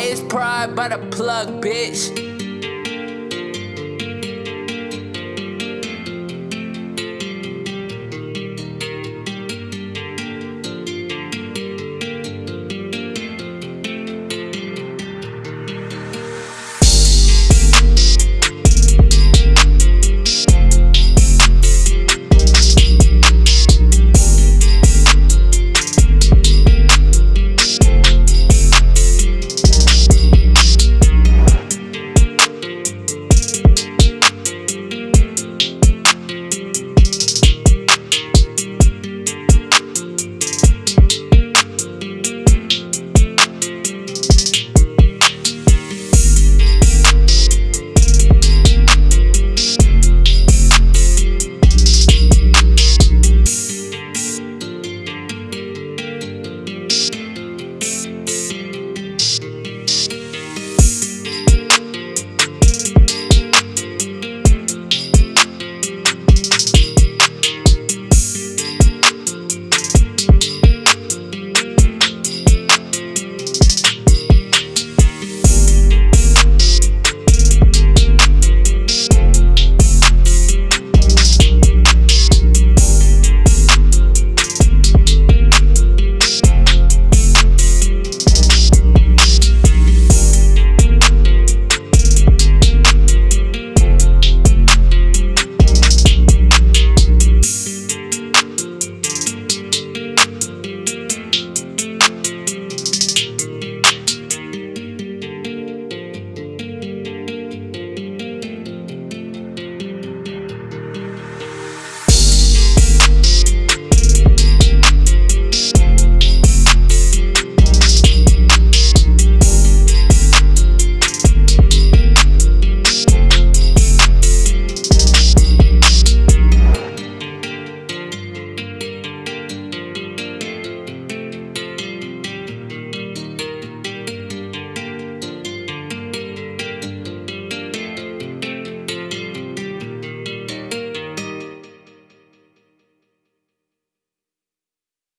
It's pride by the plug, bitch.